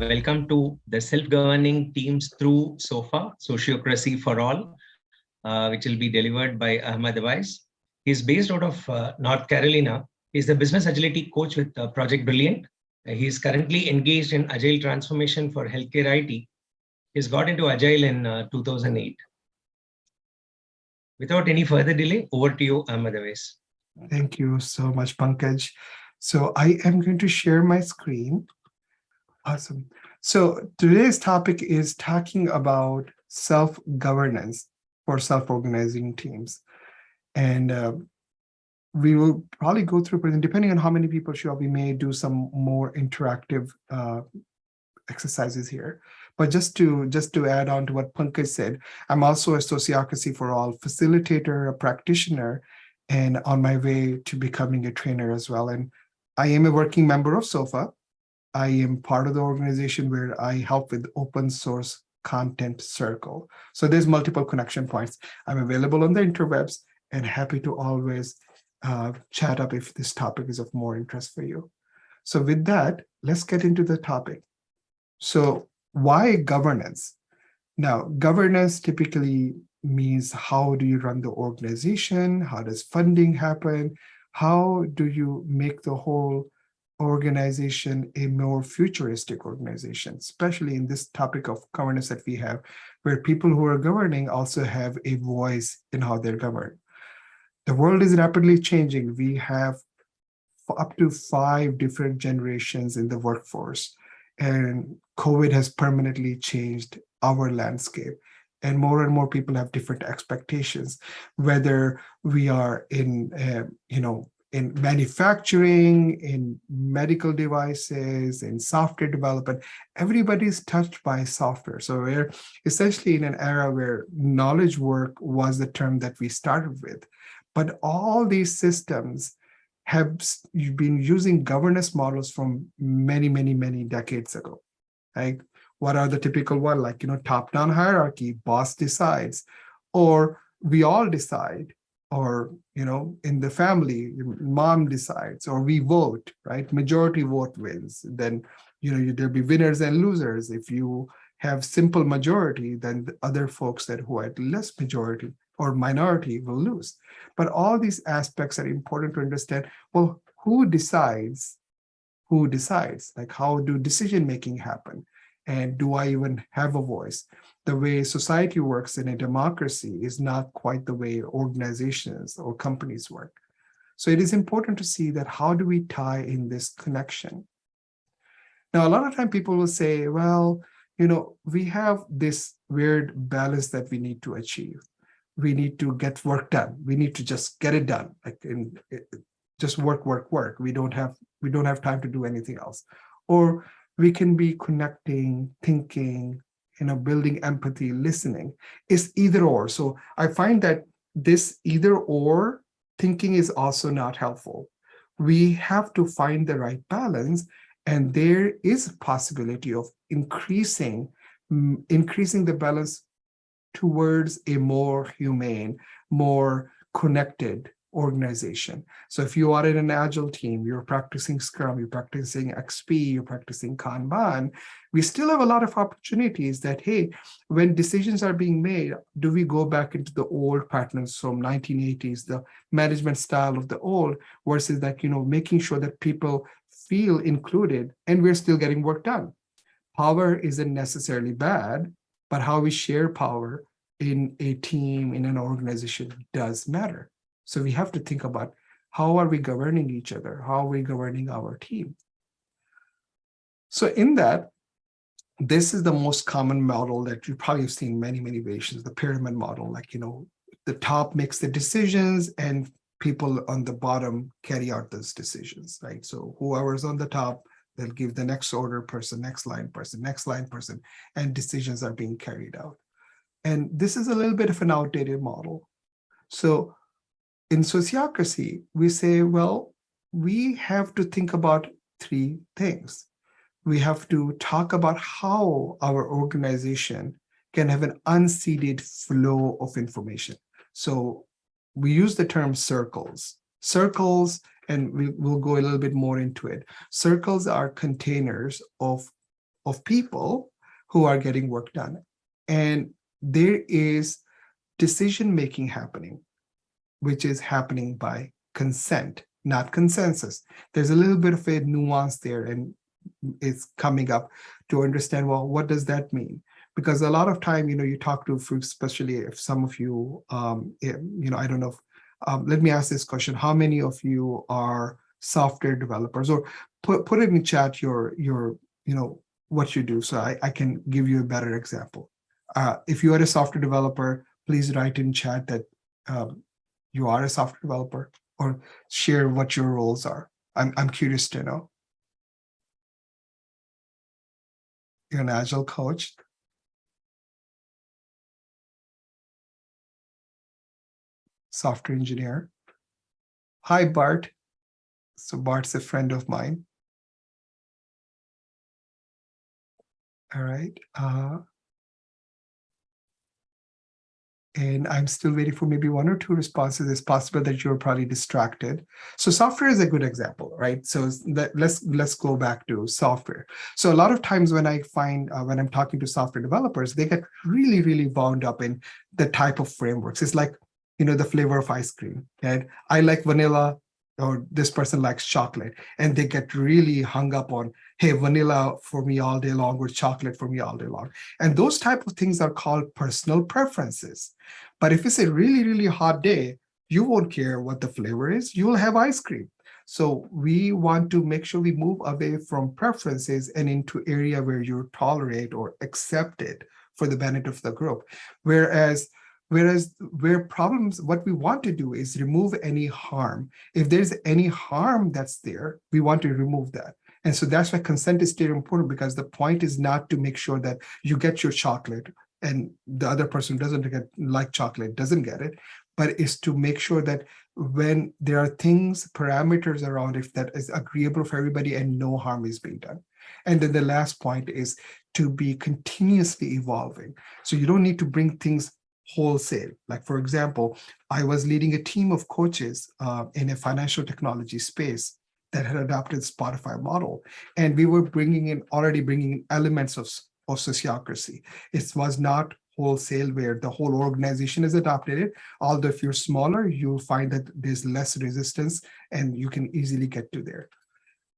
welcome to the self-governing teams through SOFA, Sociocracy for All, uh, which will be delivered by Ahmad Awais. He's based out of uh, North Carolina. He's the business agility coach with uh, Project Brilliant. he's currently engaged in agile transformation for healthcare IT. He's got into agile in uh, 2008. Without any further delay, over to you, Ahmad Awais. Thank you so much, Pankaj. So I am going to share my screen. Awesome. So today's topic is talking about self-governance for self-organizing teams. And uh, we will probably go through, depending on how many people show up, we may do some more interactive uh, exercises here. But just to just to add on to what Pankaj said, I'm also a Sociocracy for All facilitator, a practitioner, and on my way to becoming a trainer as well. And I am a working member of SOFA. I am part of the organization where I help with open source content circle. So there's multiple connection points. I'm available on the interwebs and happy to always uh, chat up if this topic is of more interest for you. So with that, let's get into the topic. So why governance? Now, governance typically means how do you run the organization? How does funding happen? How do you make the whole organization a more futuristic organization, especially in this topic of governance that we have, where people who are governing also have a voice in how they're governed. The world is rapidly changing. We have up to five different generations in the workforce, and COVID has permanently changed our landscape and more and more people have different expectations, whether we are in, uh, you know, in manufacturing, in medical devices, in software development, everybody's touched by software. So we're essentially in an era where knowledge work was the term that we started with. But all these systems have been using governance models from many, many, many decades ago. Like what are the typical one like, you know, top-down hierarchy, boss decides, or we all decide, or, you know, in the family, mom decides, or we vote, right? Majority vote wins. Then, you know, there'll be winners and losers. If you have simple majority, then the other folks that who had less majority or minority will lose. But all these aspects are important to understand. Well, who decides? Who decides? Like how do decision making happen? And do I even have a voice? The way society works in a democracy is not quite the way organizations or companies work. So it is important to see that how do we tie in this connection? Now, a lot of time people will say, well, you know, we have this weird balance that we need to achieve. We need to get work done. We need to just get it done, like in, just work, work, work. We don't have we don't have time to do anything else. Or we can be connecting, thinking, you know, building empathy, listening. It's either or. So I find that this either or thinking is also not helpful. We have to find the right balance and there is a possibility of increasing, mm, increasing the balance towards a more humane, more connected organization. So if you are in an agile team, you're practicing Scrum, you're practicing XP, you're practicing Kanban, we still have a lot of opportunities that, hey, when decisions are being made, do we go back into the old patterns from 1980s, the management style of the old versus that, you know, making sure that people feel included and we're still getting work done. Power isn't necessarily bad, but how we share power in a team, in an organization does matter. So we have to think about how are we governing each other? How are we governing our team? So in that, this is the most common model that you probably have seen many, many variations, the pyramid model, like, you know, the top makes the decisions and people on the bottom carry out those decisions, right? So whoever's on the top, they'll give the next order person, next line person, next line person, and decisions are being carried out. And this is a little bit of an outdated model. So in sociocracy, we say, well, we have to think about three things. We have to talk about how our organization can have an unseeded flow of information. So we use the term circles. Circles, and we, will go a little bit more into it. Circles are containers of of people who are getting work done. And there is decision-making happening, which is happening by consent, not consensus. There's a little bit of a nuance there and it's coming up to understand, well, what does that mean? Because a lot of time, you know, you talk to, especially if some of you, um, eh, you know, I don't know, if, um, let me ask this question. How many of you are software developers or put, put it in chat your, your, you know, what you do. So I, I can give you a better example. Uh, if you are a software developer, please write in chat that um, you are a software developer or share what your roles are. I'm, I'm curious to know. You're an agile coach. Software engineer. Hi, Bart. So Bart's a friend of mine. All right. Uh, and I'm still waiting for maybe one or two responses. It's possible that you're probably distracted. So software is a good example, right? So that, let's let's go back to software. So a lot of times when I find uh, when I'm talking to software developers, they get really really wound up in the type of frameworks. It's like you know the flavor of ice cream. Right? I like vanilla, or this person likes chocolate, and they get really hung up on hey, vanilla for me all day long or chocolate for me all day long. And those type of things are called personal preferences. But if it's a really, really hot day, you won't care what the flavor is, you will have ice cream. So we want to make sure we move away from preferences and into area where you tolerate or accept it for the benefit of the group. Whereas Whereas where problems, what we want to do is remove any harm. If there's any harm that's there, we want to remove that. And so that's why consent is still important because the point is not to make sure that you get your chocolate and the other person doesn't get like chocolate, doesn't get it, but is to make sure that when there are things, parameters around it that is agreeable for everybody and no harm is being done. And then the last point is to be continuously evolving. So you don't need to bring things wholesale. Like for example, I was leading a team of coaches uh, in a financial technology space that had adopted Spotify model. And we were bringing in, already bringing in elements of, of sociocracy. It was not wholesale where the whole organization is adopted it. Although if you're smaller, you'll find that there's less resistance and you can easily get to there.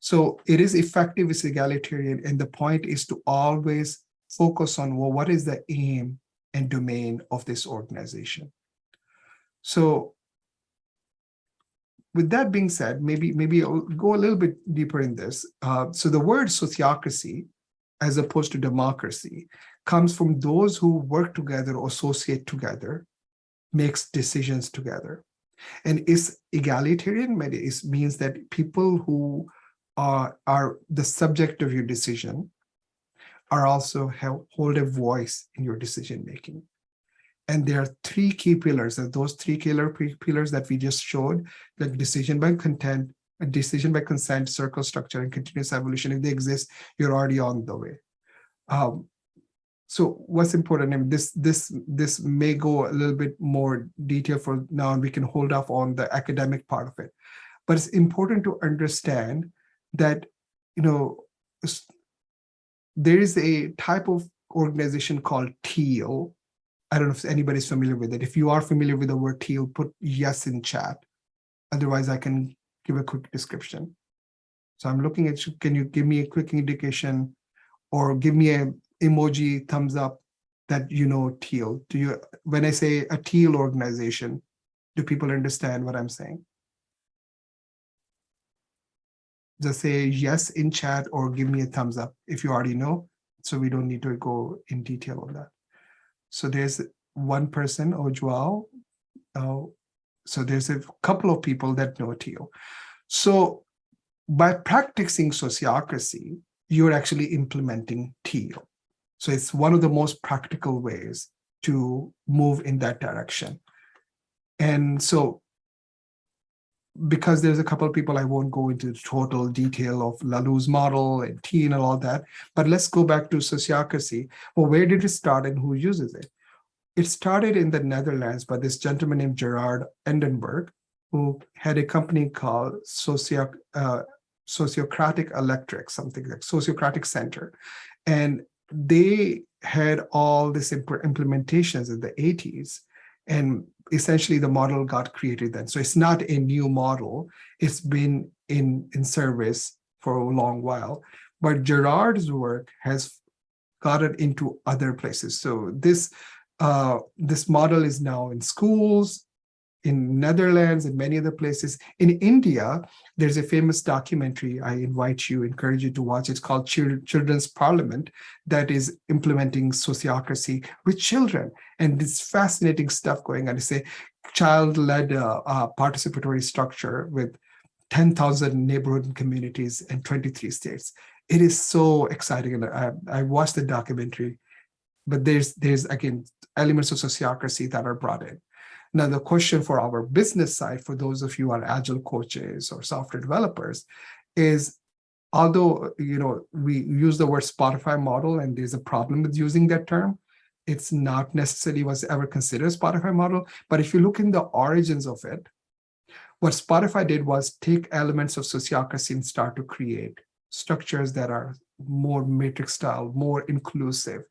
So it is effective, it's egalitarian, and the point is to always focus on, well, what is the aim and domain of this organization? So with that being said, maybe maybe I'll go a little bit deeper in this. Uh, so the word sociocracy, as opposed to democracy, comes from those who work together or associate together, makes decisions together. And is egalitarian it means that people who are, are the subject of your decision are also hold a voice in your decision making. And there are three key pillars, and those three killer pillars that we just showed, the decision by content, a decision by consent, circle structure, and continuous evolution. If they exist, you're already on the way. Um, so what's important, and this this this may go a little bit more detail for now, and we can hold off on the academic part of it. But it's important to understand that you know there is a type of organization called teal I don't know if anybody's familiar with it. If you are familiar with the word teal, put yes in chat. Otherwise, I can give a quick description. So I'm looking at, you. can you give me a quick indication or give me a emoji thumbs up that you know teal? Do you, when I say a teal organization, do people understand what I'm saying? Just say yes in chat or give me a thumbs up if you already know, so we don't need to go in detail on that. So there's one person, Ojual. Uh, so there's a couple of people that know Teal. So by practicing sociocracy, you're actually implementing Teal. So it's one of the most practical ways to move in that direction. And so because there's a couple of people, I won't go into the total detail of Laloux's model and Teal and all that, but let's go back to sociocracy. Well, where did it start and who uses it? It started in the Netherlands by this gentleman named Gerard Endenburg, who had a company called Socio, uh, Sociocratic Electric, something like Sociocratic Center. And they had all these imp- implementations in the 80s. And essentially the model got created then. So it's not a new model. It's been in, in service for a long while. But Gerard's work has got it into other places. So this uh, this model is now in schools, in Netherlands and many other places. In India, there's a famous documentary I invite you, encourage you to watch. It's called Children's Parliament that is implementing sociocracy with children. And it's fascinating stuff going on. It's a child-led uh, uh, participatory structure with 10,000 neighborhood communities in 23 states. It is so exciting. And I, I watched the documentary, but there's, there's again, elements of sociocracy that are brought in. Now, the question for our business side, for those of you who are agile coaches or software developers, is although you know we use the word Spotify model and there's a problem with using that term, it's not necessarily was ever considered Spotify model. But if you look in the origins of it, what Spotify did was take elements of sociocracy and start to create structures that are more matrix style, more inclusive.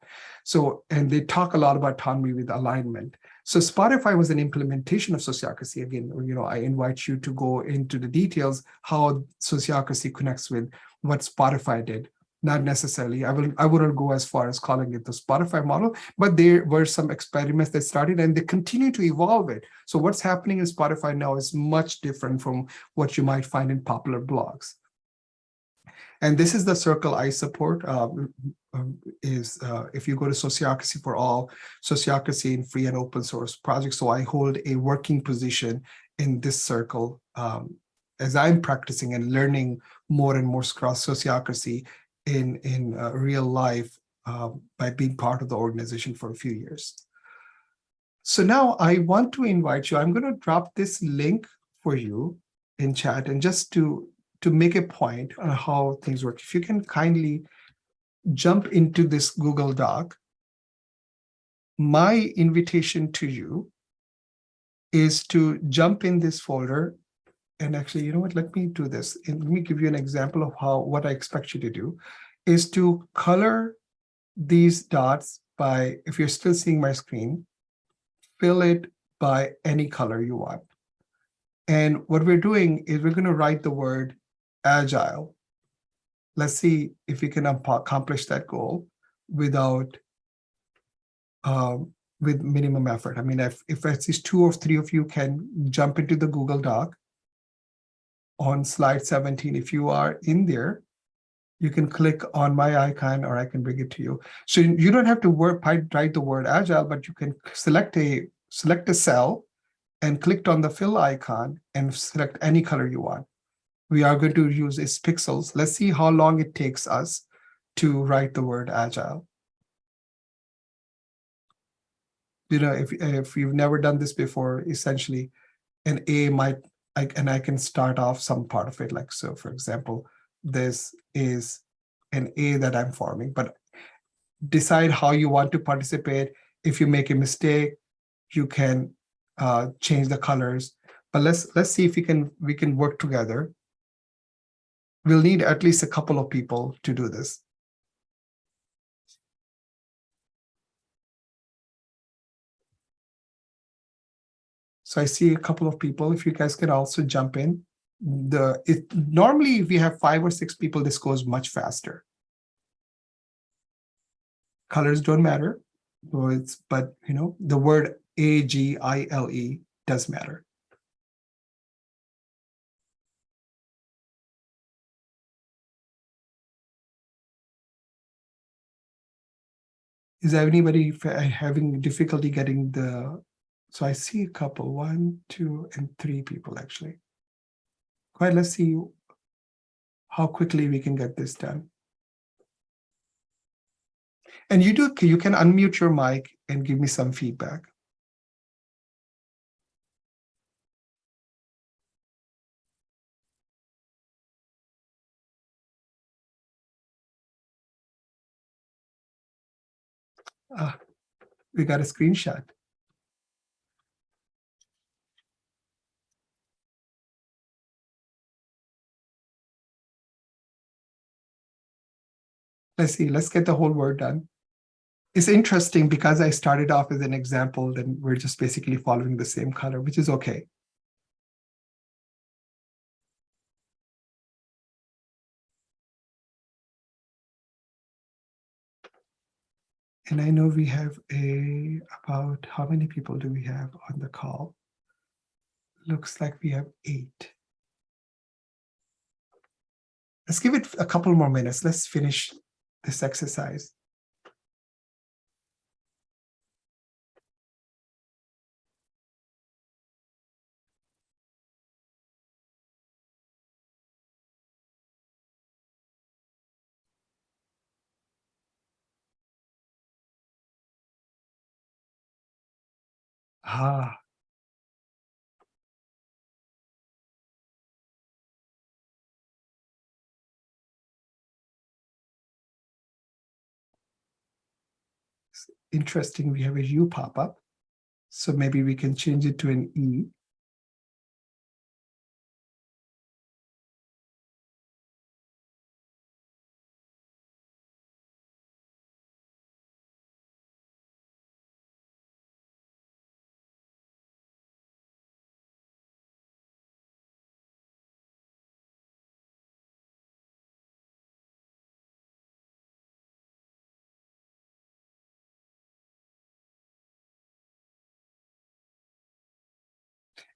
So, and they talk a lot about autonomy with alignment. So Spotify was an implementation of sociocracy. Again, you know, I invite you to go into the details how sociocracy connects with what Spotify did. Not necessarily, I will I wouldn't go as far as calling it the Spotify model, but there were some experiments that started and they continue to evolve it. So what's happening in Spotify now is much different from what you might find in popular blogs. And this is the circle I support. Uh, is uh, if you go to Sociocracy for All, Sociocracy in free and open source projects. So I hold a working position in this circle um, as I'm practicing and learning more and more cross sociocracy in, in uh, real life uh, by being part of the organization for a few years. So now I want to invite you, I'm going to drop this link for you in chat and just to to make a point on uh-huh. how things work. If you can kindly jump into this Google Doc, my invitation to you is to jump in this folder and actually, you know what, let me do this. And let me give you an example of how what I expect you to do is to color these dots by, if you're still seeing my screen, fill it by any color you want. And what we're doing is we're going to write the word agile. Let's see if we can accomplish that goal without um, with minimum effort. I mean, if, if at least two or three of you can jump into the Google Doc on slide 17, if you are in there, you can click on my icon or I can bring it to you. So you don't have to work, write the word agile, but you can select a select a cell and click on the fill icon and select any color you want we are going to use is pixels. Let's see how long it takes us to write the word agile. You know, if, if you've never done this before, essentially an A might, I, and I can start off some part of it. Like, so for example, this is an A that I'm forming, but decide how you want to participate. If you make a mistake, you can uh, change the colors. But let's let's see if we can we can work together we'll need at least a couple of people to do this. So I see a couple of people. If you guys can also jump in. The it normally if we have five or six people, this goes much faster. Colors don't matter, but but you know the word A G I L E does matter. Is there anybody having difficulty getting the, so I see a couple, one, two, and three people actually. Quite, let's see how quickly we can get this done. And you do, you can unmute your mic and give me some feedback. Ah, we got a screenshot. Let's see, let's get the whole word done. It's interesting because I started off as an example, then we're just basically following the same color, which is okay. And I know we have a, about, how many people do we have on the call? Looks like we have eight. Let's give it a couple more minutes. Let's finish this exercise. Ah, interesting. We have a U pop up. So maybe we can change it to an E.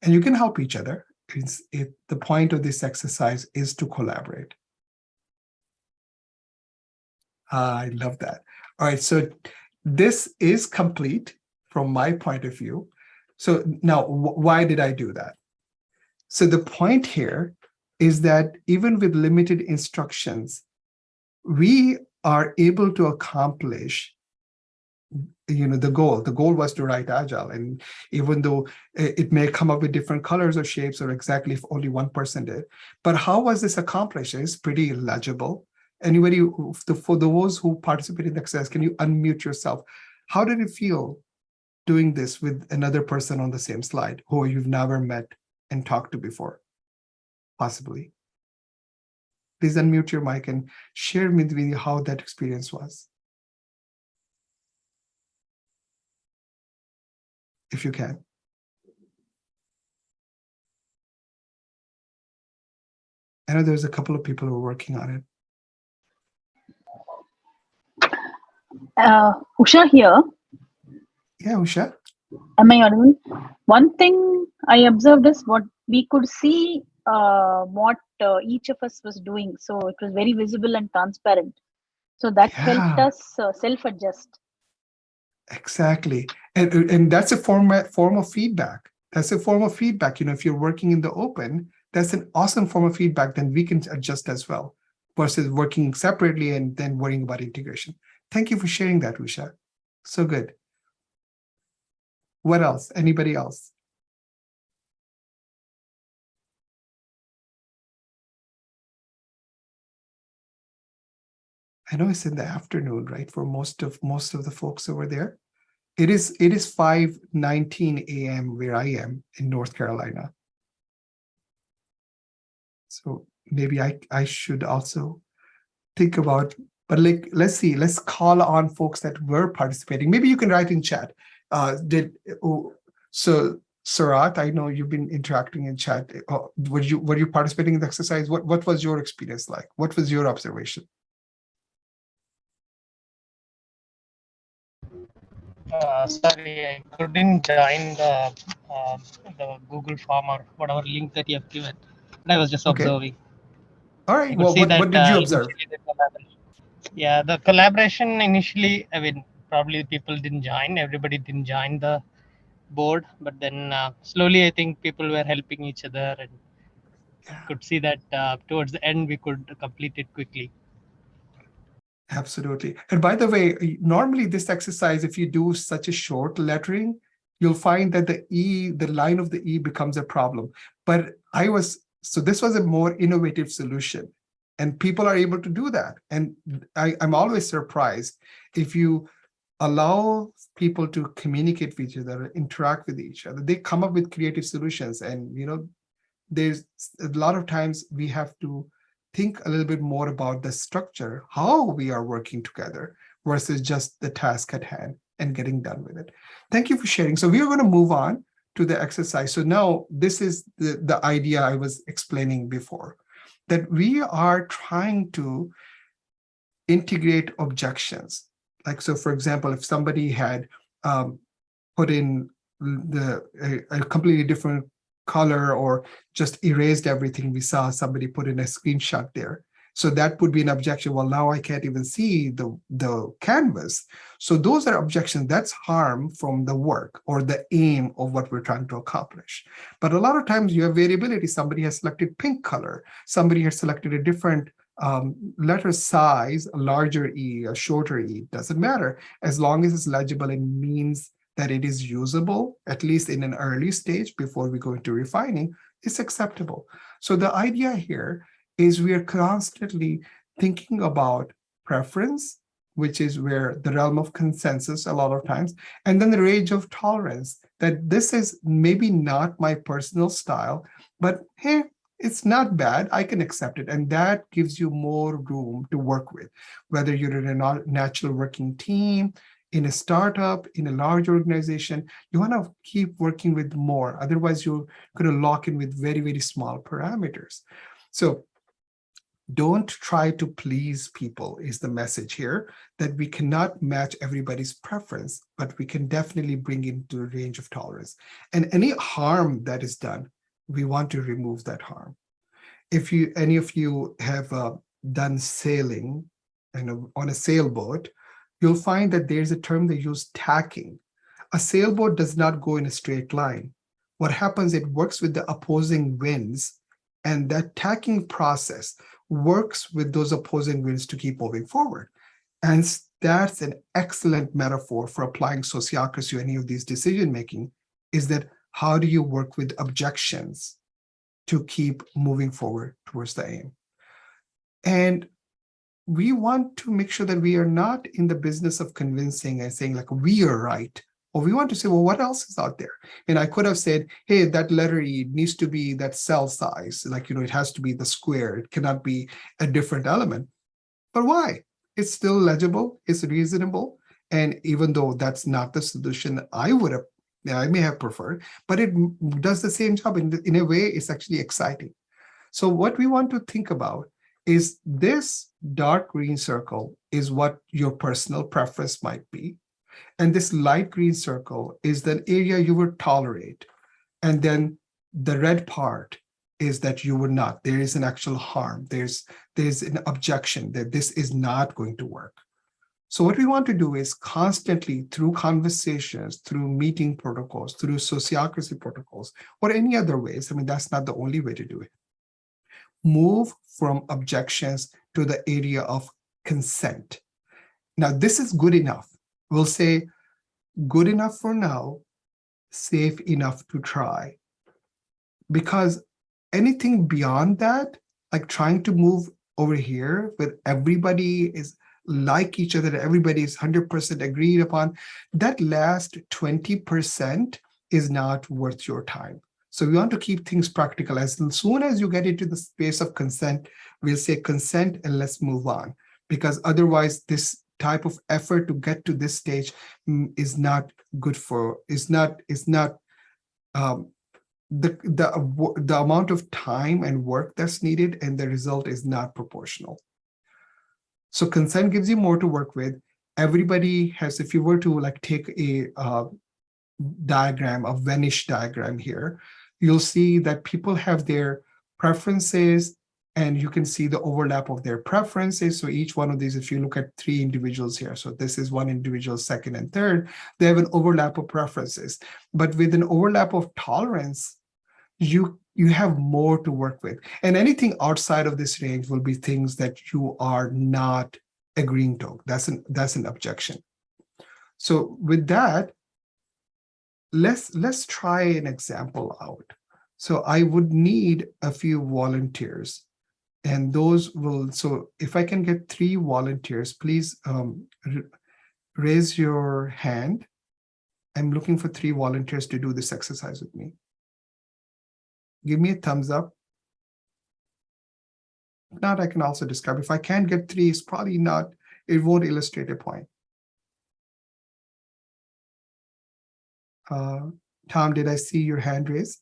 And you can help each other. It's, it, the point of this exercise is to collaborate. Ah, I love that. All right, so this is complete from my point of view. So now, wh- why did I do that? So the point here is that even with limited instructions, we are able to accomplish you know the goal. The goal was to write agile. And even though it it may come up with different colors or shapes or exactly if only one person did but how was this accomplished it's pretty legible. Anybody for those who participated in the exercise can you unmute yourself? How did it feel doing this with another person on the same slide who you've never met and talked to before possibly? Please unmute your mic and share with me how that experience was if you can. I know there's a couple of people who are working on it. Uh, Usha here. Yeah, Usha. Am I audible? One thing I observed is what we could see uh, what uh, each of us was doing. So it was very visible and transparent. So that helped us uh, self-adjust. Exactly. And, and that's a format form of feedback. That's a form of feedback. You know, if you're working in the open, that's an awesome form of feedback, then we can adjust as well versus working separately and then worrying about integration. Thank you for sharing that, Usha. So good. What else? Anybody else? I know it's in the afternoon, right? For most of most of the folks over there. It is it is 5 19 a.m. where I am in North Carolina. So maybe I I should also think about, but like let's see, let's call on folks that were participating. Maybe you can write in chat. Uh did oh, so Sarat, I know you've been interacting in chat. Uh, were you were you participating in the exercise? What what was your experience like? What was your observation? Uh, sorry, I couldn't join the uh, the Google form or whatever link that you have given. I was just observing. All I right. Well, what, that. what did you uh, observe? the Yeah, the collaboration initially, I mean, probably people didn't join. Everybody didn't join the board, but then uh, slowly, I think people were helping each other, and could see that uh, towards the end we could complete it quickly. Absolutely. And by the way, normally this exercise, if you do such a short lettering, you'll find that the E, the line of the E becomes a problem. But I was, so this was a more innovative solution. And people are able to do that. And I, I'm always surprised if you allow people to communicate with each other, interact with each other, they come up with creative solutions. And, you know, there's a lot of times we have to think a little bit more about the structure, how we are working together versus just the task at hand and getting done with it. Thank you for sharing. So we are going to move on to the exercise. So now this is the, the idea I was explaining before, that we are trying to integrate objections. Like, so for example, if somebody had um, put in the a, a completely different color or just erased everything, we saw somebody put in a screenshot there. So that would be an objection. Well, now I can't even see the, the canvas. So those are objections. That's harm from the work or the aim of what we're trying to accomplish. But a lot of times you have variability. Somebody has selected pink color. Somebody has selected a different um, letter size, a larger E, a shorter E, doesn't matter. As long as it's legible and means that it is usable, at least in an early stage before we go into refining, is acceptable. So the idea here is we are constantly thinking about preference, which is where the realm of consensus a lot of times, and then the range of tolerance, that this is maybe not my personal style, but hey, it's not bad, I can accept it. And that gives you more room to work with, whether you're in a natural working team, in a startup, in a large organization, you want to keep working with more. Otherwise, you're going to lock in with very, very small parameters. So don't try to please people is the message here that we cannot match everybody's preference, but we can definitely bring into a range of tolerance. And any harm that is done, we want to remove that harm. If you any of you have uh, done sailing and on a sailboat, you'll find that there's a term they use tacking. A sailboat does not go in a straight line. What happens, it works with the opposing winds and that tacking process works with those opposing winds to keep moving forward. And that's an excellent metaphor for applying sociocracy to any of these decision making is that how do you work with objections to keep moving forward towards the aim? And we want to make sure that we are not in the business of convincing and saying like we are right or we want to say well what else is out there and i could have said hey that letter e needs to be that cell size like you know it has to be the square it cannot be a different element but why it's still legible it's reasonable and even though that's not the solution i would have I may have preferred, but it does the same job. In, in a way, it's actually exciting. So what we want to think about is this dark green circle is what your personal preference might be. And this light green circle is the area you would tolerate. And then the red part is that you would not. There is an actual harm. There's, there's an objection that this is not going to work. So what we want to do is constantly through conversations, through meeting protocols, through sociocracy protocols, or any other ways, I mean, that's not the only way to do it, move from objections to the area of consent. Now, this is good enough. We'll say good enough for now, safe enough to try. Because anything beyond that, like trying to move over here with everybody is like each other, everybody is 100% agreed upon, that last 20% is not worth your time. So we want to keep things practical. As soon as you get into the space of consent, we'll say consent and let's move on. Because otherwise this type of effort to get to this stage mm, is not good for, is not, is not, um, the, the, the amount of time and work that's needed and the result is not proportional. So consent gives you more to work with. Everybody has, if you were to like take a uh, diagram, a Venn diagram here, you'll see that people have their preferences and you can see the overlap of their preferences. So each one of these, if you look at three individuals here, so this is one individual, second and third, they have an overlap of preferences. But with an overlap of tolerance, you you have more to work with. And anything outside of this range will be things that you are not agreeing to. That's an that's an objection. So with that, let's let's try an example out. So I would need a few volunteers and those will, so if I can get three volunteers, please um, raise your hand. I'm looking for three volunteers to do this exercise with me. Give me a thumbs up. If not, I can also describe. If I can't get three, it's probably not, it won't illustrate a point. Uh, Tom, did I see your hand raised?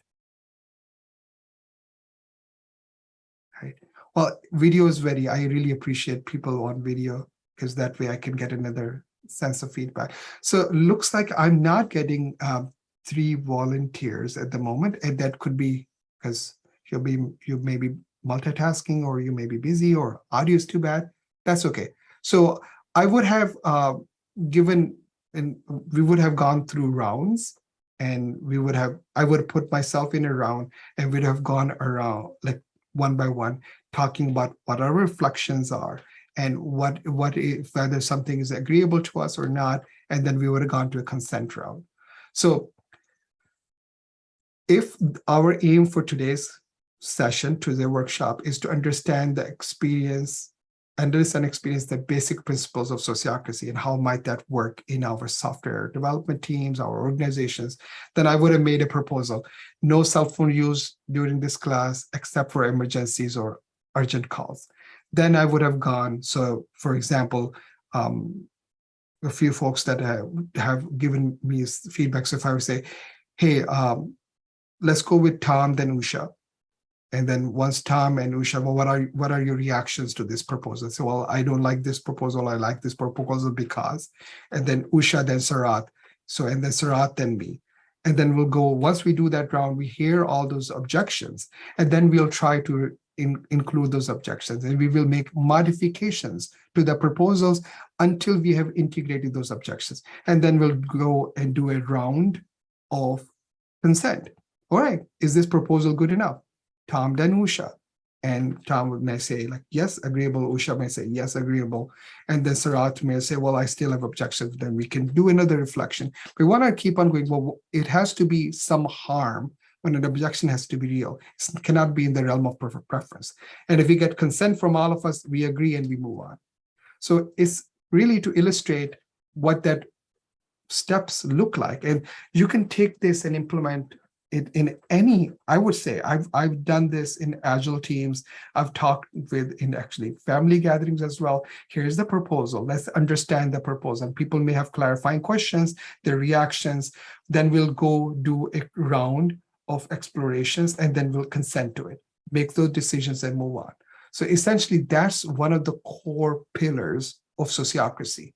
Right. Well, video is very, I really appreciate people on video because that way I can get another sense of feedback. So it looks like I'm not getting um, three volunteers at the moment, and that could be because you'll be you may be multitasking or you may be busy or audio is too bad. That's okay. So I would have uh, given and we would have gone through rounds and we would have I would put myself in a round and we'd have gone around like one by one talking about what our reflections are and what what if whether something is agreeable to us or not and then we would have gone to a consent round. So if our aim for today's session to the workshop is to understand the experience understand experience the basic principles of sociocracy and how might that work in our software development teams our organizations then i would have made a proposal. No cell phone use during this class except for emergencies or urgent calls. Then i would have gone so for example um, a few folks that have, have given me feedback. So if i would say hey um, let's go with tom then usha and then once Tom and Usha, well, what are what are your reactions to this proposal? So, well, I don't like this proposal. I like this proposal because, and then Usha, then Sarat. So, and then Sarat, then me. And then we'll go, once we do that round, we hear all those objections, and then we'll try to in, include those objections and we will make modifications to the proposals until we have integrated those objections. And then we'll go and do a round of consent. All right, is this proposal good enough? Tom then Usha. And Tom may say like, yes, agreeable. Usha may say, yes, agreeable. And then Sarat may say, well, I still have objections. Then we can do another reflection. We want to keep on going, well, it has to be some harm when an objection has to be real. It cannot be in the realm of preference. And if we get consent from all of us, we agree and we move on. So it's really to illustrate what that steps look like. And you can take this and implement it in any, I would say, I've, I've done this in agile teams. I've talked with in actually family gatherings as well. Here's the proposal. Let's understand the proposal. People may have clarifying questions, their reactions. Then we'll go do a round of explorations and then we'll consent to it, make those decisions and move on. So essentially, that's one of the core pillars of sociocracy.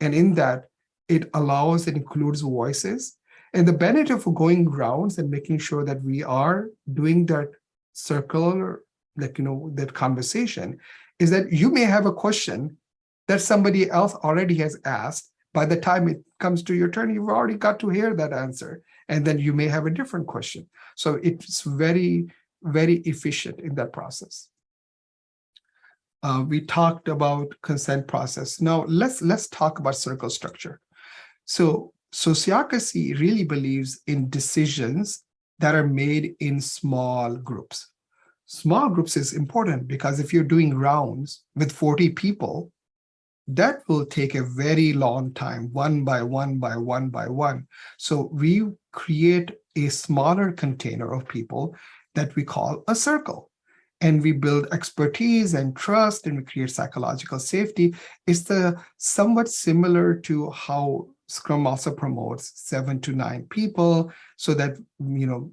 And in that, it allows, it includes voices, and the benefit of going rounds and making sure that we are doing that circle, like, you know, that conversation is that you may have a question that somebody else already has asked. By the time it comes to your turn, you've already got to hear that answer. And then you may have a different question. So it's very, very efficient in that process. Uh, we talked about consent process. Now let's let's talk about circle structure. So sociocracy really believes in decisions that are made in small groups. Small groups is important because if you're doing rounds with 40 people, that will take a very long time, one by one by one by one. So we create a smaller container of people that we call a circle. And we build expertise and trust and we create psychological safety. It's the somewhat similar to how Scrum also promotes seven to nine people so that you know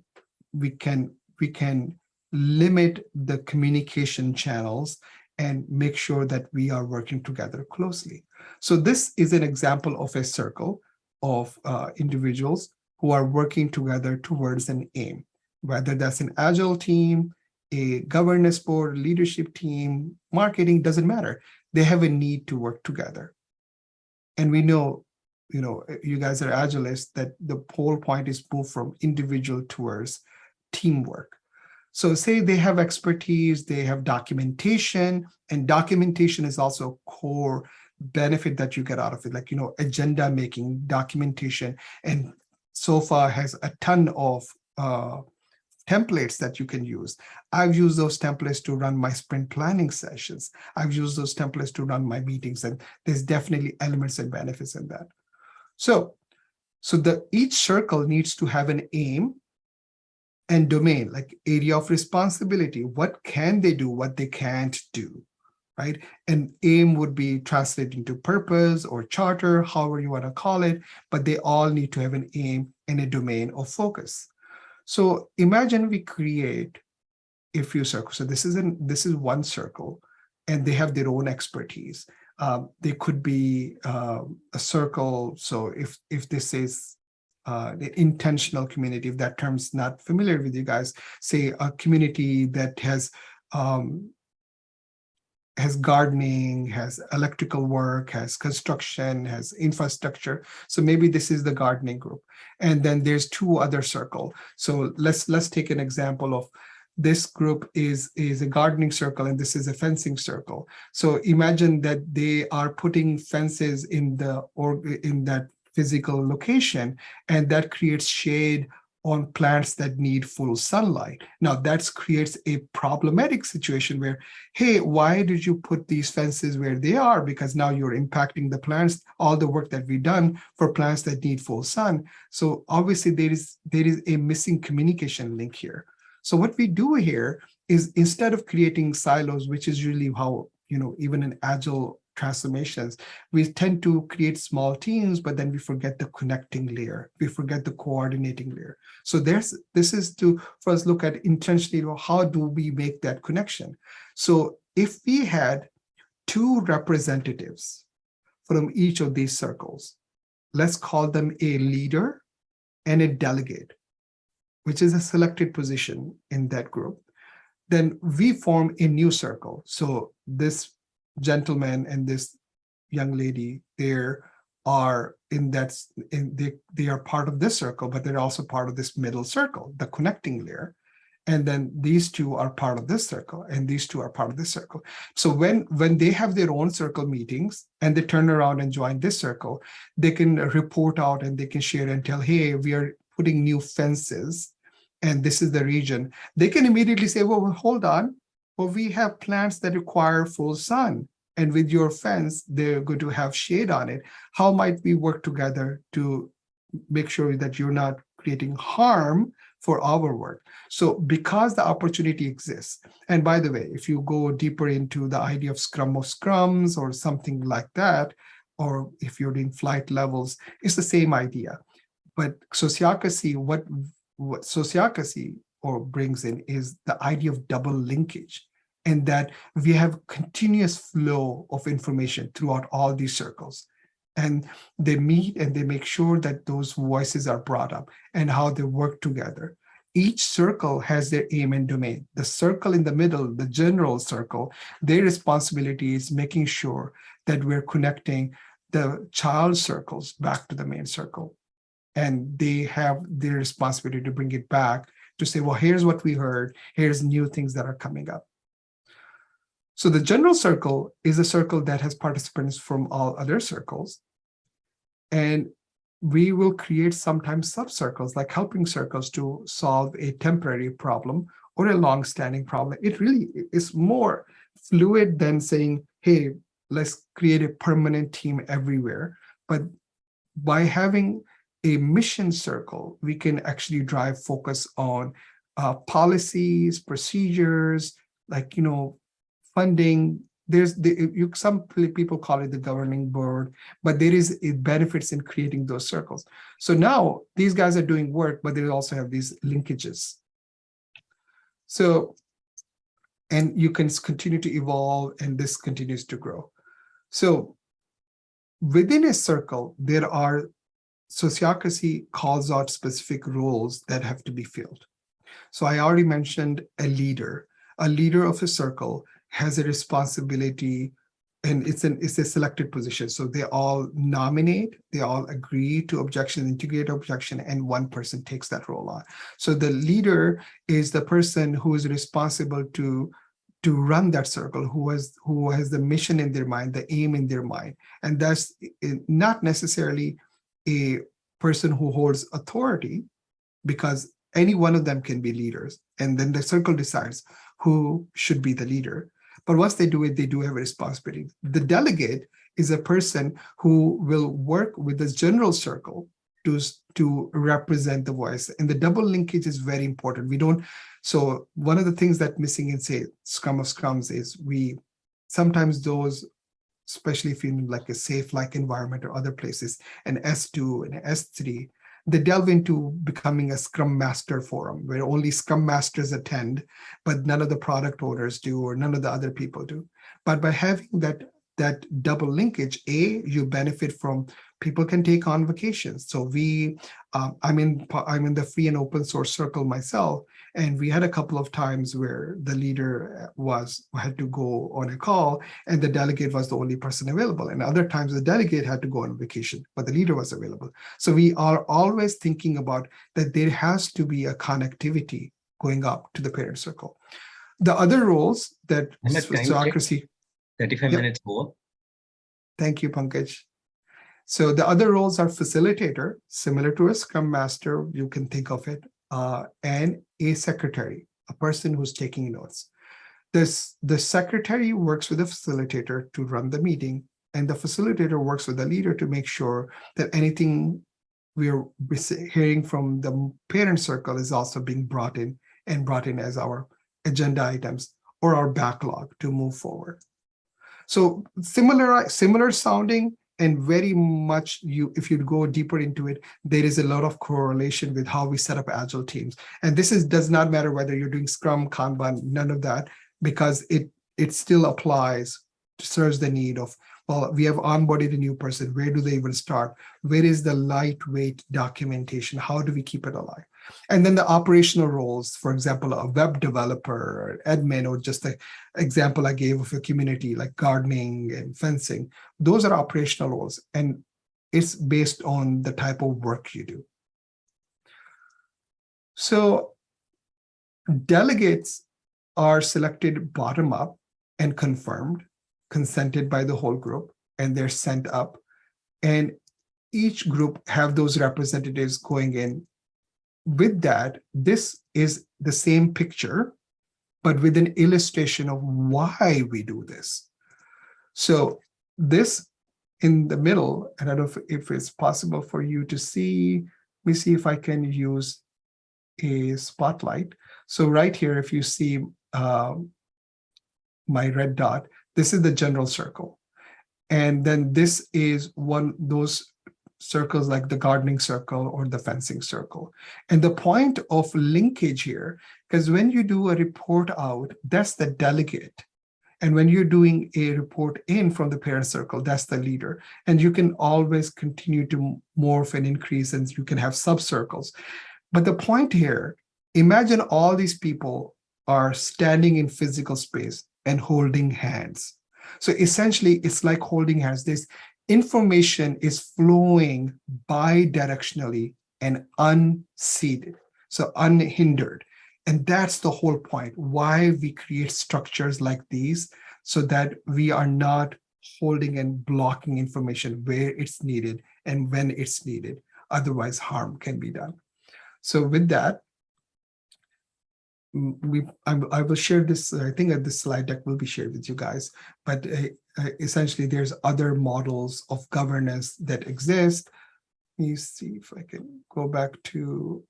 we can we can limit the communication channels and make sure that we are working together closely. So this is an example of a circle of uh, individuals who are working together towards an aim, whether that's an agile team, a governance board, leadership team, marketing, doesn't matter. They have a need to work together. And we know you know, eh, you guys are agilists, that the whole point is move from individual towards teamwork. So say they have expertise, they have documentation, and documentation is also a core benefit that you get out of it, like, you know, agenda making, documentation, and SOFA has a ton of uh, templates that you can use. I've used those templates to run my sprint planning sessions. I've used those templates to run my meetings, and there's definitely elements and benefits in that. So, so the each circle needs to have an aim and domain, like area of responsibility. What can they do, what they can't do, right? And aim would be translated into purpose or charter, however you want to call it, but they all need to have an aim and a domain of focus. So imagine we create a few circles. So this is an this is one circle, and they have their own expertise. Um, they could be uh, a circle. So if if this is uh, the intentional community, if that term's not familiar with you guys, say a community that has um, has gardening, has electrical work, has construction, has infrastructure. So maybe this is the gardening group. And then there's two other circle. So let's let's take an example of this group is is a gardening circle and this is a fencing circle. So imagine that they are putting fences in the or in that physical location and that creates shade on plants that need full sunlight. Now that creates a problematic situation where, hey, why did you put these fences where they are? Because now you're impacting the plants, all the work that we've done for plants that need full sun. So obviously there is, there is a missing communication link here. So what we do here is instead of creating silos, which is usually how, you know, even in agile transformations, we tend to create small teams, but then we forget the connecting layer. We forget the coordinating layer. So there's this is to first look at intentionally, how do we make that connection? So if we had two representatives from each of these circles, let's call them a leader and a delegate, which is a selected position in that group, then we form a new circle. So this gentleman and this young lady there are in that in they, they are part of this circle but they're also part of this middle circle the connecting layer and then these two are part of this circle and these two are part of this circle so when when they have their own circle meetings and they turn around and join this circle they can report out and they can share and tell hey we are putting new fences and this is the region they can immediately say well hold on well, we have plants that require full sun and with your fence, they're going to have shade on it. How might we work together to make sure that you're not creating harm for our work? So because the opportunity exists, and by the way, if you go deeper into the idea of scrum of scrums or something like that, or if you're doing flight levels, it's the same idea. But sociocracy, what, what sociocracy or brings in is the idea of double linkage and that we have continuous flow of information throughout all these circles. And they meet and they make sure that those voices are brought up and how they work together. Each circle has their aim and domain. The circle in the middle, the general circle, their responsibility is making sure that we're connecting the child circles back to the main circle. And they have their responsibility to bring it back to say, well, here's what we heard. Here's new things that are coming up. So the general circle is a circle that has participants from all other circles. And we will create sometimes subcircles like helping circles to solve a temporary problem or a long-standing problem. It really is more fluid than saying, hey, let's create a permanent team everywhere. But by having a mission circle, we can actually drive focus on uh, policies, procedures, like, you know, funding there's the, you, some people call it the governing board, but there is it benefits in creating those circles. So now these guys are doing work, but they also have these linkages. So, and you can continue to evolve and this continues to grow. So within a circle, there are sociocracy calls out specific roles that have to be filled. So I already mentioned a leader. A leader of a circle has a responsibility and it's an it's a selected position. So they all nominate, they all agree to objection, integrate objection, and one person takes that role on. So the leader is the person who is responsible to to run that circle, who has who has the mission in their mind, the aim in their mind, and that's not necessarily a person who holds authority, because any one of them can be leaders, and then the circle decides who should be the leader. But once they do it, they do have a responsibility. The delegate is a person who will work with the general circle to, to represent the voice. And the double linkage is very important. We don't, so one of the things that missing in say Scrum of Scrums is we, sometimes those, especially if you're in like a SAFe like environment or other places, an S2 and S3, they delve into becoming a Scrum Master forum where only Scrum Masters attend, but none of the product owners do or none of the other people do. But by having that that double linkage, A, you benefit from people can take on vacations. So we, um, I'm in I'm in the free and open source circle myself, and we had a couple of times where the leader was had to go on a call, and the delegate was the only person available. And other times the delegate had to go on vacation, but the leader was available. So we are always thinking about that there has to be a connectivity going up to the parent circle. The other roles that Ahmed, can you check? Sociocracy 35 Yep. minutes more. Thank you, Pankaj. So the other roles are facilitator, similar to a scrum master, you can think of it, uh, and a secretary, a person who's taking notes. This, the secretary works with the facilitator to run the meeting, and the facilitator works with the leader to make sure that anything we're hearing from the parent circle is also being brought in and brought in as our agenda items or our backlog to move forward. So similar, similar sounding and very much you, if you go deeper into it, there is a lot of correlation with how we set up agile teams. And this is does not matter whether you're doing Scrum, Kanban, none of that, because it it still applies, to serves the need of, well, we have onboarded a new person. Where do they even start? Where is the lightweight documentation? How do we keep it alive? And then the operational roles, for example, a web developer, or admin, or just the example I gave of a community like gardening and fencing, those are operational roles. And it's based on the type of work you do. So delegates are selected bottom up and confirmed, consented by the whole group, and they're sent up. And each group have those representatives going in with that, this is the same picture, but with an illustration of why we do this. So this in the middle, and I don't know if, if it's possible for you to see, let me see if I can use a spotlight. So right here, if you see um, my red dot, this is the general circle. And then this is one those circles like the gardening circle or the fencing circle. And the point of linkage here, because when you do a report out, that's the delegate. And when you're doing a report in from the parent circle, that's the leader. And you can always continue to morph and increase and you can have subcircles. But the point here, imagine all these people are standing in physical space and holding hands. So essentially, it's like holding hands. There's information is flowing bidirectionally and unseated, so unhindered. And that's the whole point, why we create structures like these, so that we are not holding and blocking information where it's needed and when it's needed. Otherwise, harm can be done. So with that, we I, I will share this. I think this slide deck will be shared with you guys. But uh, Uh, essentially, there's other models of governance that exist. Let me see if I can go back to.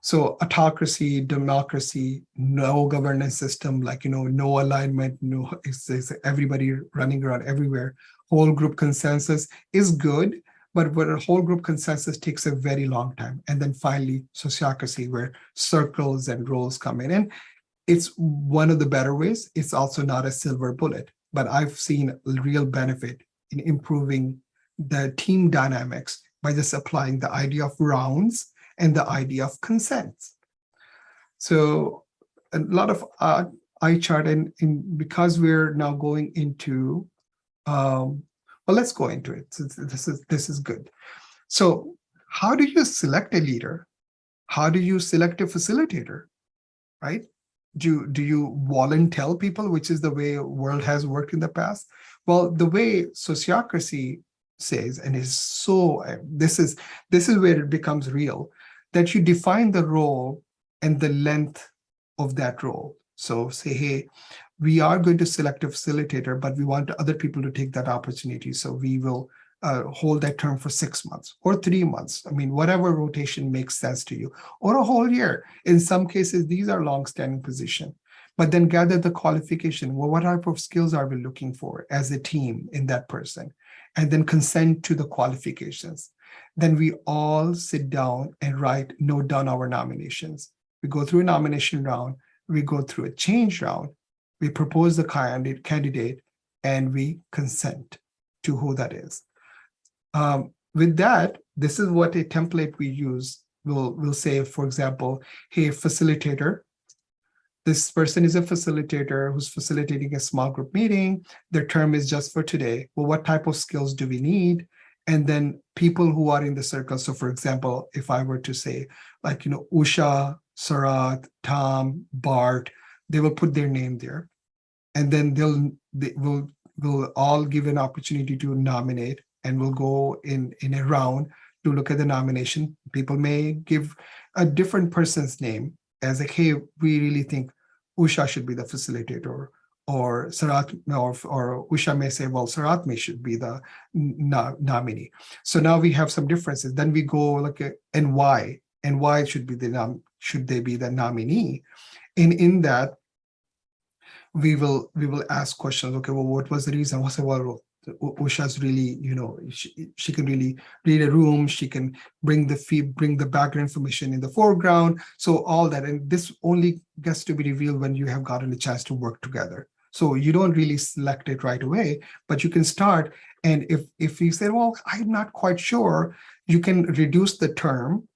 So autocracy, democracy, no governance system, like you know, no alignment, no it's, it's everybody running around everywhere. Whole group consensus is good, but where a whole group consensus takes a very long time. And then finally, sociocracy, where circles and roles come in. And it's one of the better ways. It's also not a silver bullet, but I've seen real benefit in improving the team dynamics by just applying the idea of rounds and the idea of consent. So a lot of uh, eye chart and, and because we're now going into um, well, let's go into it. This this is this is good. So how do you select a leader? How do you select a facilitator? Right? Do, do you volunteer people, which is the way world has worked in the past? Well, the way sociocracy says, and is so this is this is where it becomes real, that you define the role and the length of that role. So say, hey, we are going to select a facilitator, but we want other people to take that opportunity. So we will uh, hold that term for six months or three months. I mean, whatever rotation makes sense to you, or a whole year. In some cases, these are long-standing position. But then gather the qualification. Well, what type of skills are we looking for as a team in that person? And then consent to the qualifications. Then we all sit down and write, note down our nominations. We go through a nomination round, we go through a change round, we propose the candidate, candidate and we consent to who that is. Um, with that, this is what a template we use. We'll, we'll say, for example, hey, facilitator, this person is a facilitator who's facilitating a small group meeting. Their term is just for today. Well, what type of skills do we need? And then people who are in the circle. So for example, if I were to say like, you know, Usha, Sarat, Tom, Bart, they will put their name there. And then they'll, they will, will all give an opportunity to nominate and we'll go in, in a round to look at the nomination. People may give a different person's name as like, hey, we really think Usha should be the facilitator, or Sarat, or, or Usha may say, well, Sarat may should be the no, nominee. So now we have some differences. Then we go like, and why, and why should be the nom should they be the nominee? And in that, we will we will ask questions. Okay, well, what was the reason? What's the well, Usha's really, you know, she, she can really read a room. She can bring the fee, bring the background information in the foreground. So all that, and this only gets to be revealed when you have gotten a chance to work together. So you don't really select it right away, but you can start. And if if you say, well, I'm not quite sure, you can reduce the term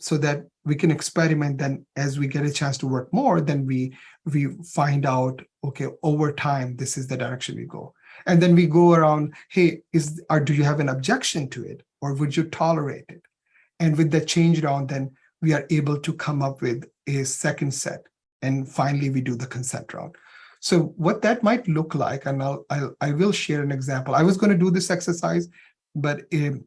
so that we can experiment then as we get a chance to work more, then we we find out, okay, over time, this is the direction we go. And then we go around, hey, is or do you have an objection to it? Or would you tolerate it? And with the change round, then we are able to come up with a second set. And finally, we do the consent round. So what that might look like, and I'll, I'll I will share an example. I was going to do this exercise, but um,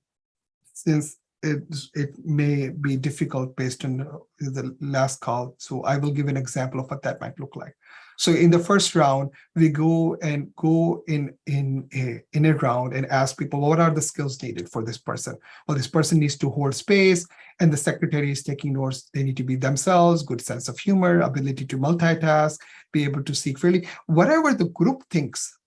since it, it may be difficult based on the last call, so I will give an example of what that might look like. So in the first round, we go and go in in a, in a round and ask people, what are the skills needed for this person? Well, this person needs to hold space and the secretary is taking notes. They need to be themselves, good sense of humor, ability to multitask, be able to seek freely, whatever the group thinks,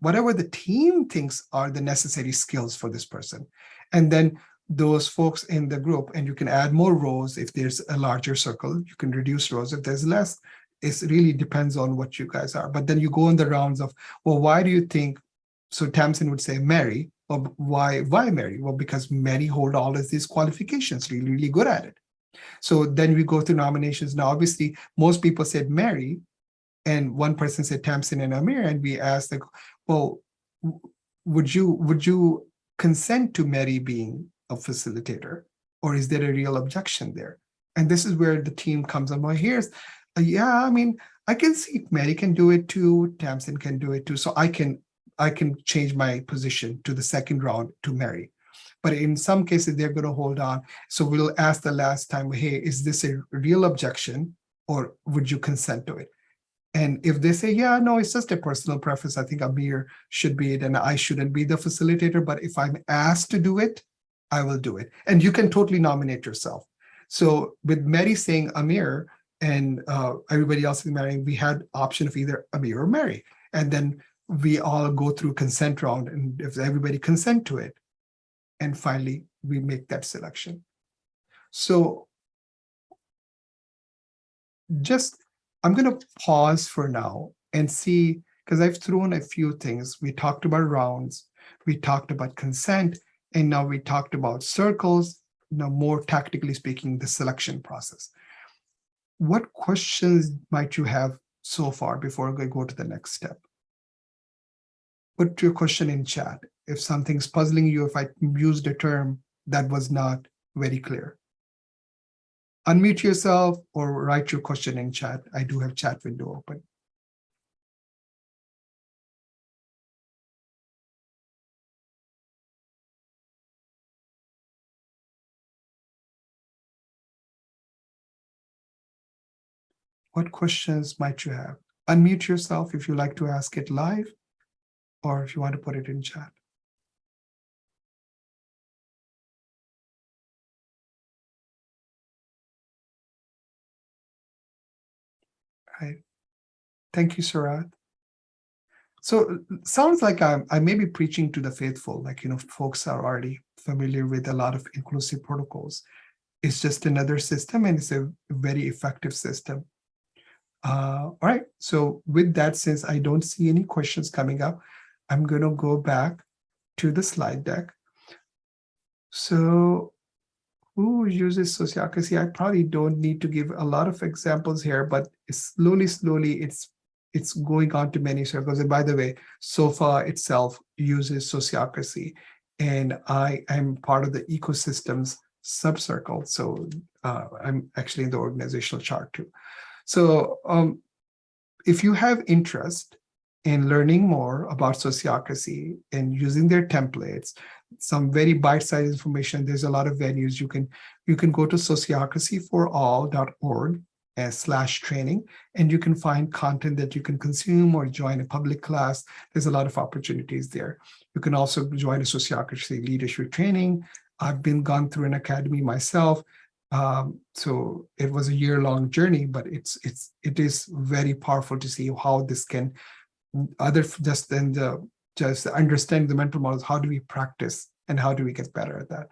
whatever the team thinks are the necessary skills for this person. And then those folks in the group and you can add more rows if there's a larger circle you can reduce rows if there's less it really depends on what you guys are. But then you go in the rounds of, well, why do you think, so Tamsin would say Mary, well, why, why Mary? Well, because Mary hold all of these qualifications, really, really good at it. So then we go through nominations. Now, obviously, most people said Mary, and one person said Tamsin and Amir, and we asked, like, well, would you would you consent to Mary being a facilitator, or is there a real objection there? And this is where the team comes on. Well, here's Uh, yeah, I mean, I can see Mary can do it too, Tamsin can do it too. So I can I can change my position to the second round to Mary. But in some cases, they're going to hold on. So we'll ask the last time, hey, is this a real objection or would you consent to it? And if they say, yeah, no, it's just a personal preference, I think Amir should be it and I shouldn't be the facilitator. But if I'm asked to do it, I will do it. And you can totally nominate yourself. So with Mary saying Amir, and uh, everybody else is marrying, we had option of either Amir or Mary. And then we all go through consent round and if everybody consent to it, and finally we make that selection. So just, I'm gonna pause for now and see, because I've thrown a few things. We talked about rounds, we talked about consent, and now we talked about circles, now more tactically speaking, the selection process what questions might you have so far before I go to the next step? Put your question in chat. If something's puzzling you, if I used a term that was not very clear. Unmute yourself or write your question in chat. I do have chat window open. What questions might you have? Unmute yourself if you like to ask it live or if you want to put it in chat. Thank you, Surat. So sounds like I'm, I may be preaching to the faithful, like, you know, folks are already familiar with a lot of inclusive protocols. It's just another system and it's a very effective system. Uh, all right, so with that, since I don't see any questions coming up, I'm going to go back to the slide deck. So who uses sociocracy? I probably don't need to give a lot of examples here, but slowly, slowly, it's it's going on to many circles. And by the way, SOFA itself uses sociocracy, and I am part of the ecosystems subcircle. So uh, I'm actually in the organizational chart too. So um, if you have interest in learning more about sociocracy and using their templates, some very bite-sized information, there's a lot of venues you can you can go to sociocracyforall.org slash training, and you can find content that you can consume or join a public class. There's a lot of opportunities there. You can also join a sociocracy leadership training. I've been gone through an academy myself. Um, so it was a year-long journey, but it's it's it is very powerful to see how this can other just than the just understanding the mental models. How do we practice and how do we get better at that?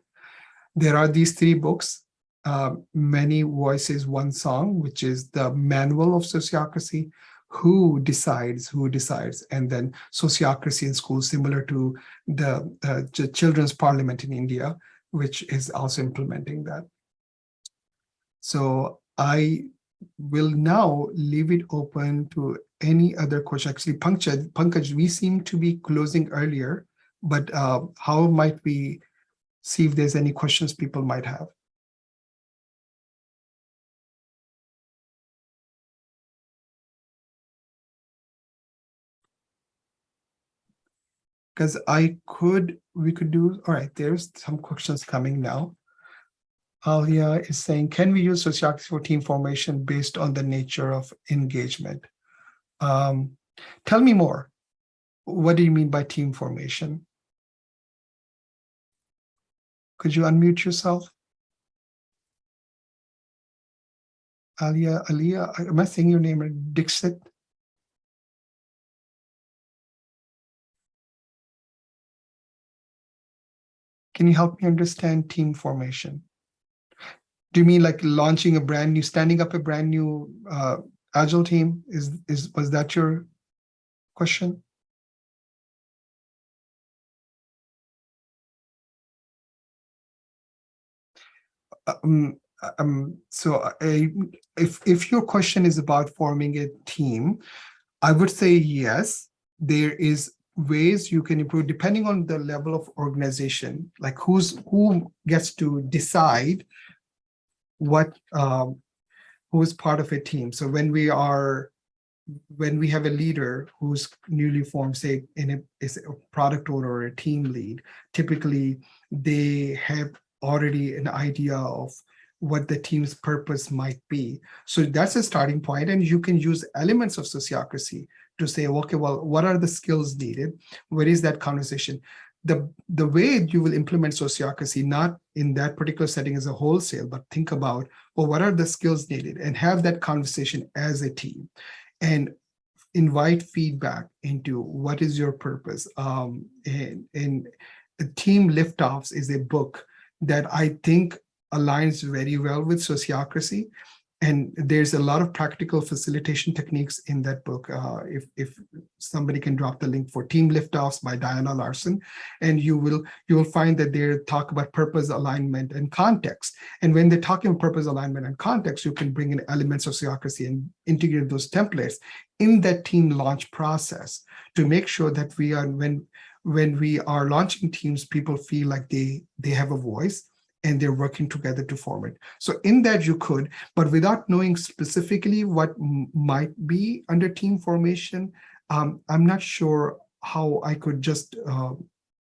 There are these three books uh, many voices, one song, which is the manual of sociocracy, who decides, who decides, and then sociocracy in schools, similar to the uh, children's parliament in India, which is also implementing that. So I will now leave it open to any other question. Actually, Pankaj, Pankaj, we seem to be closing earlier, but uh, how might we see if there's any questions people might have? because I could, we could do, all right, there's some questions coming now. Alia is saying, can we use sociocracy for team formation based on the nature of engagement? Um, tell me more. What do you mean by team formation? Could you unmute yourself? Alia, Alia, am I saying your name? Dixit? Can you help me understand team formation? Do you mean like launching a brand new, standing up a brand new uh, agile team? Is is was that your question? Um, um, so I, if if your question is about forming a team, I would say yes. There is ways you can improve depending on the level of organization, like who's who gets to decide what um, who is part of a team. So when we are when we have a leader who's newly formed, say in a, is a product owner or a team lead, typically they have already an idea of what the team's purpose might be. So that's a starting point, and you can use elements of sociocracy to say, okay, well, what are the skills needed? Where is that conversation? The, the way you will implement sociocracy, not in that particular setting as a wholesale, but think about, well, what are the skills needed? And have that conversation as a team. And invite feedback into what is your purpose. Um, and, and Team Liftoffs is a book that I think aligns very well with sociocracy and there's a lot of practical facilitation techniques in that book. Uh, if, if somebody can drop the link for Team Liftoffs by Diana Larsen, and you will you will find that they talk about purpose alignment and context. And when they're talking about purpose alignment and context, you can bring in elements of sociocracy and integrate those templates in that team launch process to make sure that we are when when we are launching teams, people feel like they they have a voice and they're working together to form it. So in that you could, but without knowing specifically what might be under team formation, um, I'm not sure how I could just, uh,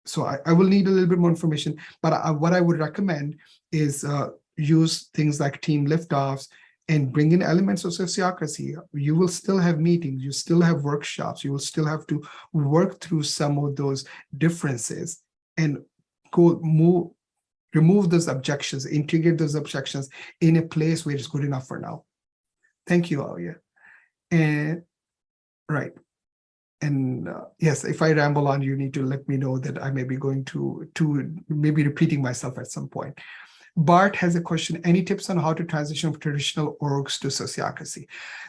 so I, I, will need a little bit more information, but I, what I would recommend is uh, use things like team liftoffs and bring in elements of sociocracy. You will still have meetings, you still have workshops, you will still have to work through some of those differences and go move remove those objections, integrate those objections in a place where it's good enough for now. Thank you, Alia. And Right. And uh, yes, if I ramble on, you need to let me know that I may be going to, to maybe repeating myself at some point. Bart has a question, any tips on how to transition from traditional orgs to sociocracy?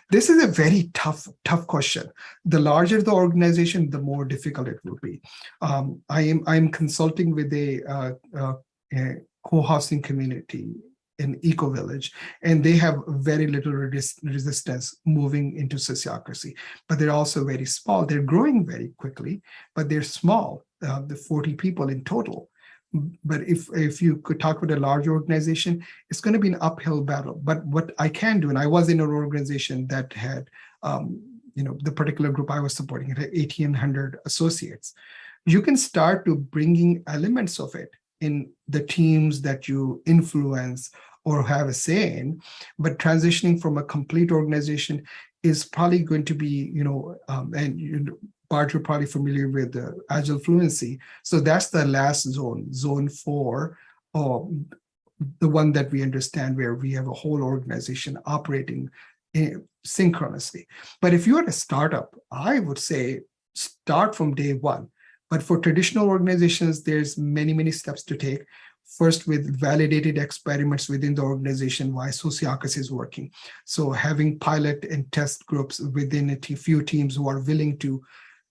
This is a very tough, tough question. The larger the organization, the more difficult it will be. Um, I am I'm consulting with a, uh, uh, a co-housing community in Eco Village, and they have very little resist resistance moving into sociocracy, but they're also very small. They're growing very quickly, but they're small, uh, the 40 people in total. But if, if you could talk with a large organization, it's going to be an uphill battle. But what I can do, and I was in an organization that had, um, you know, the particular group I was supporting, it had 1800 associates. You can start to bringing elements of it in the teams that you influence or have a say in, but transitioning from a complete organization is probably going to be, you know, um, and you Bart, you're probably familiar with the Agile Fluency. So that's the last zone, zone four, or the one that we understand where we have a whole organization operating in, synchronously. But if you're a startup, I would say start from day one. But for traditional organizations, there's many, many steps to take. First, with validated experiments within the organization, why sociocracy is working. So having pilot and test groups within a few teams who are willing to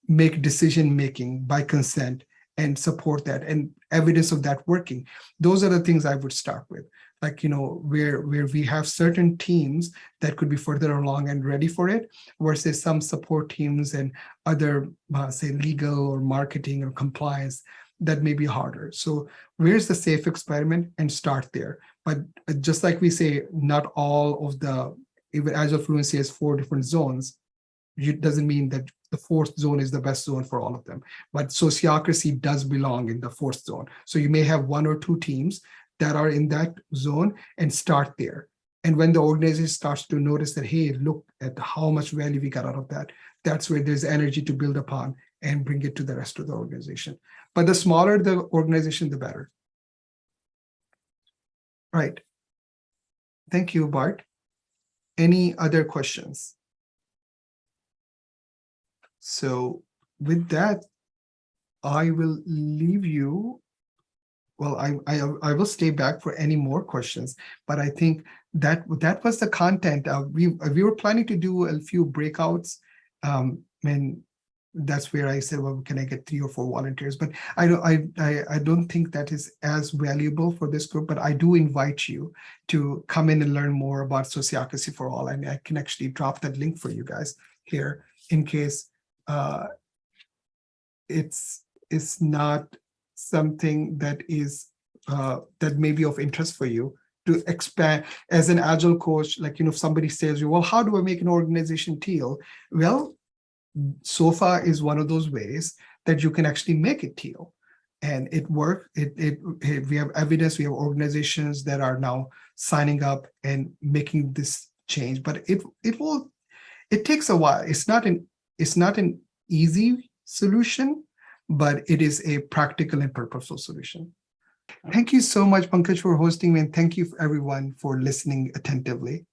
make decision making by consent and support that and evidence of that working. Those are the things I would start with. Like, you know, where, where we have certain teams that could be further along and ready for it, versus some support teams and other, uh, say, legal or marketing or compliance that may be harder. So where's the safe experiment and start there. But just like we say, not all of the, even Agile Fluency has four different zones, it doesn't mean that the fourth zone is the best zone for all of them. But sociocracy does belong in the fourth zone. So you may have one or two teams that are in that zone and start there. And when the organization starts to notice that, hey, look at how much value we got out of that, that's where there's energy to build upon and bring it to the rest of the organization. But the smaller the organization, the better. Right. Thank you, Bart. Any other questions? So with that, I will leave you. Well, I, I, I will stay back for any more questions, but I think that that was the content. Uh, we, we were planning to do a few breakouts um, and that's where I said, well, can I get three or four volunteers? But I don't, I, I, I don't think that is as valuable for this group, but I do invite you to come in and learn more about Sociocracy for All. And I can actually drop that link for you guys here in case uh, it's it's not something that is uh, that may be of interest for you to expand as an agile coach like you know if somebody says you well how do i make an organization Teal? Well SOFA is one of those ways that you can actually make it Teal. And it worked it, it, it we have evidence we have organizations that are now signing up and making this change but it it will it takes a while. It's not an it's not an easy solution, but it is a practical and purposeful solution. Thank you so much, Pankaj, for hosting me, and thank you everyone for listening attentively.